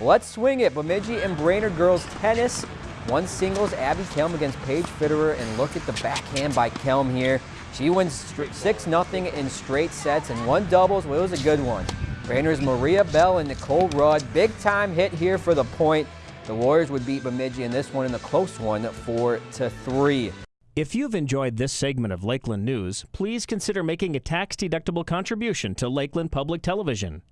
Let's swing it. Bemidji and Brainerd girls tennis. One singles, Abby Kelm against Paige Fitterer, and look at the backhand by Kelm here. She wins 6-0 in straight sets, and one doubles, well, it was a good one. Brainerd's Maria Bell and Nicole Rudd, big time hit here for the point. The Warriors would beat Bemidji in this one in the close one, 4 to 3. If you've enjoyed this segment of Lakeland News, please consider making a tax-deductible contribution to Lakeland Public Television.